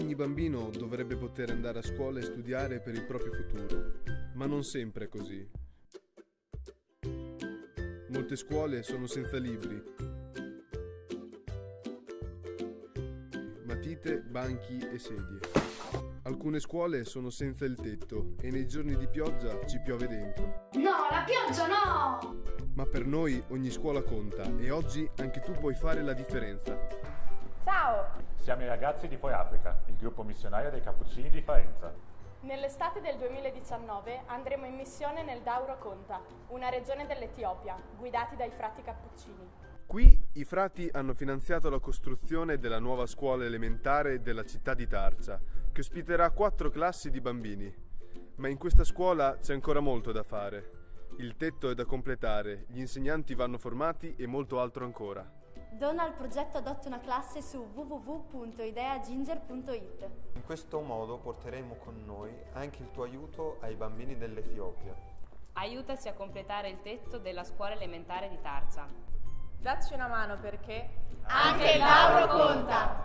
Ogni bambino dovrebbe poter andare a scuola e studiare per il proprio futuro, ma non sempre è così. Molte scuole sono senza libri, matite, banchi e sedie. Alcune scuole sono senza il tetto e nei giorni di pioggia ci piove dentro. No, la pioggia no! Ma per noi ogni scuola conta e oggi anche tu puoi fare la differenza. Ciao! Siamo i ragazzi di Foi Africa, il gruppo missionario dei Cappuccini di Faenza. Nell'estate del 2019 andremo in missione nel Dauro Conta, una regione dell'Etiopia, guidati dai frati cappuccini. Qui i frati hanno finanziato la costruzione della nuova scuola elementare della città di Tarcia, che ospiterà quattro classi di bambini. Ma in questa scuola c'è ancora molto da fare. Il tetto è da completare, gli insegnanti vanno formati e molto altro ancora. Dona al progetto Adotta una classe su www.ideaginger.it. In questo modo porteremo con noi anche il tuo aiuto ai bambini dell'Etiopia. Aiutaci a completare il tetto della scuola elementare di Tarza. Dacci una mano perché anche il Lauro conta!